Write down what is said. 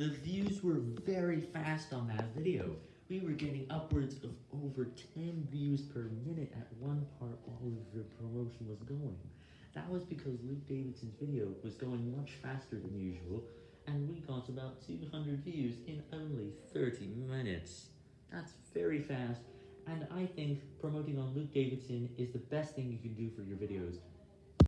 The views were very fast on that video. We were getting upwards of over 10 views per minute at one part while the promotion was going. That was because Luke Davidson's video was going much faster than usual, and we got about 200 views in only 30 minutes. That's very fast, and I think promoting on Luke Davidson is the best thing you can do for your videos.